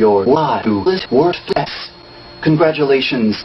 your life to worth less. Congratulations.